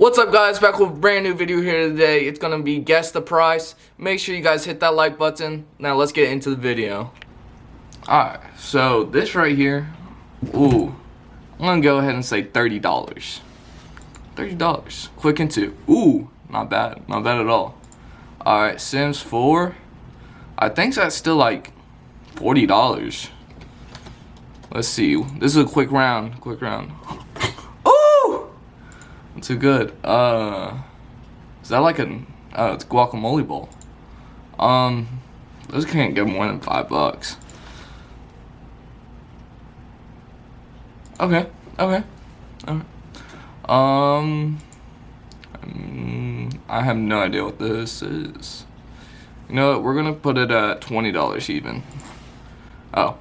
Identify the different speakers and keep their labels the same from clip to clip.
Speaker 1: What's up guys, back with a brand new video here today. It's gonna be guess the price. Make sure you guys hit that like button. Now let's get into the video. Alright, so this right here, ooh, I'm gonna go ahead and say $30. $30, quick and two. Ooh, not bad, not bad at all. Alright, Sims 4, I think that's still like $40. Let's see, this is a quick round, quick round. Too good. Uh, is that like a? Oh, it's guacamole bowl. Um, those can't get more than five bucks. Okay. Okay. All right. Um, mm, I have no idea what this is. You know what? We're gonna put it at twenty dollars even. Oh.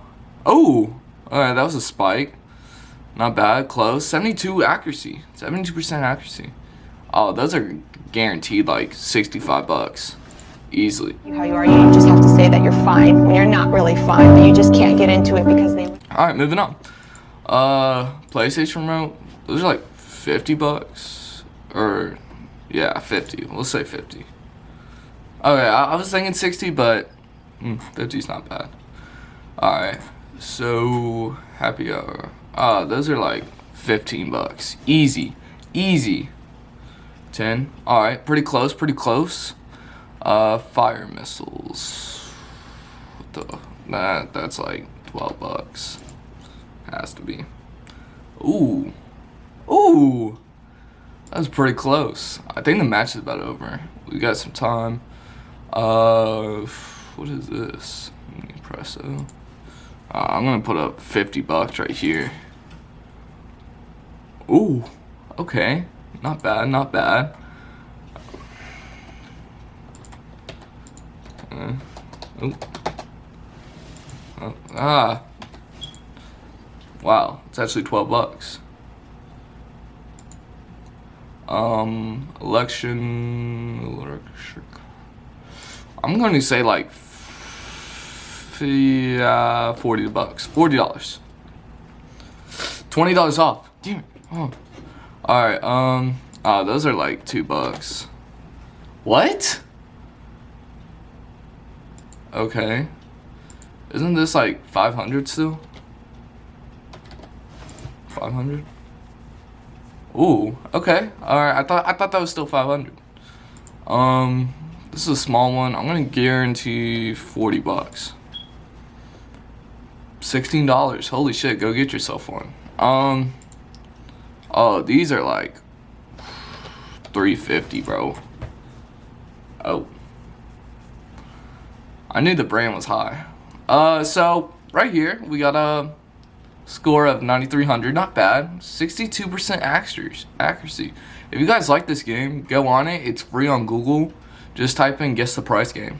Speaker 1: Oh. All right. That was a spike. Not bad, close. 72 accuracy, 72% accuracy. Oh, those are guaranteed like 65 bucks, easily. How you are, you just have to say that you're fine when you're not really fine, but you just can't get into it because they... All right, moving on. Uh, PlayStation remote, those are like 50 bucks, or yeah, 50, we'll say 50. Okay, I, I was thinking 60, but mm, 50's not bad. All right, so happy hour. Uh, those are like 15 bucks. Easy. Easy. 10. Alright, pretty close, pretty close. Uh, fire missiles. What the? That, that's like 12 bucks. Has to be. Ooh. Ooh. That was pretty close. I think the match is about over. We got some time. Uh, what is this? Impresso. Uh, I'm gonna put up 50 bucks right here. Ooh, okay. Not bad, not bad. Uh, oh. Ah. Wow, it's actually 12 bucks. Um, election. I'm going to say like uh, 40 bucks, $40. $20 off. Damn Oh. All right. Um, oh, those are like two bucks. What? Okay. Isn't this like 500 still? 500? Ooh, okay. Alright, I thought I thought that was still 500. Um, this is a small one. I'm gonna guarantee 40 bucks. $16. Holy shit, go get yourself one. Um, oh, these are like 350 bro. Oh. I knew the brand was high. Uh, so, right here, we got a score of 9,300. Not bad. 62% accuracy. If you guys like this game, go on it. It's free on Google. Just type in Guess the Price Game.